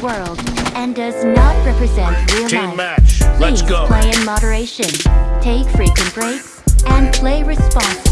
world and does not represent real Team life. match, Please let's go. play in moderation, take frequent breaks, and play responsibly.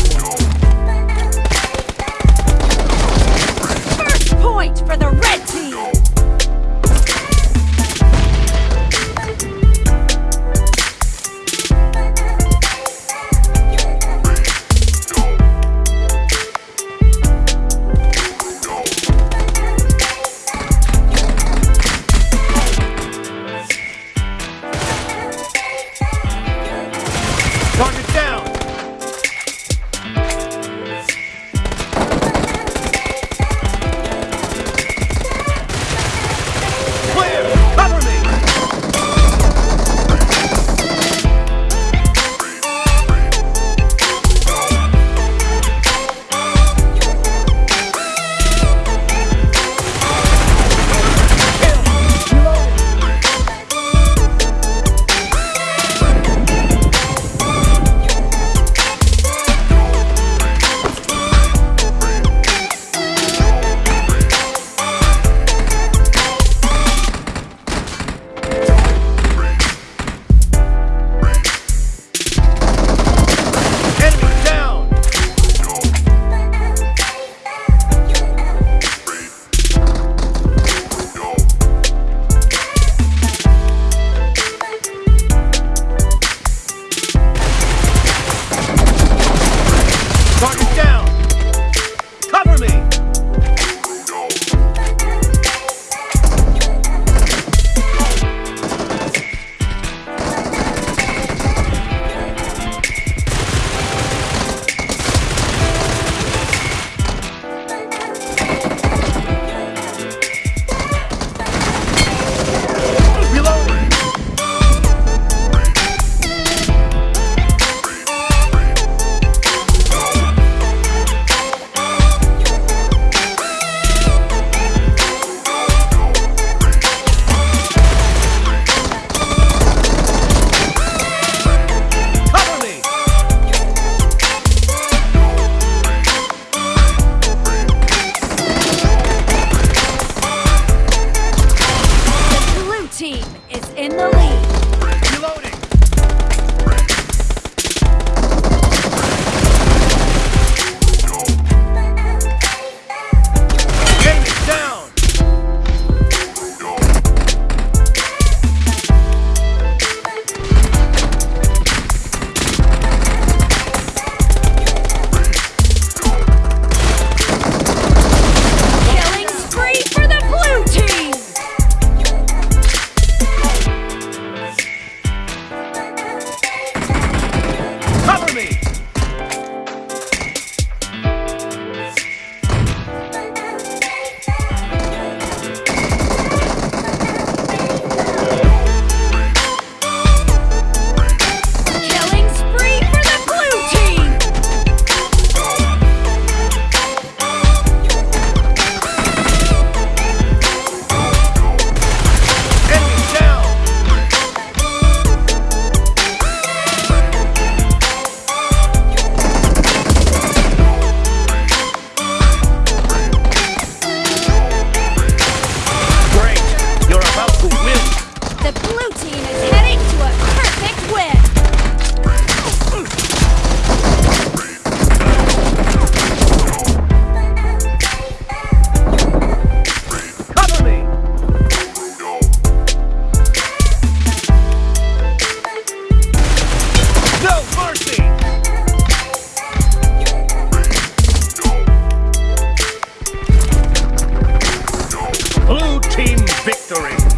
history.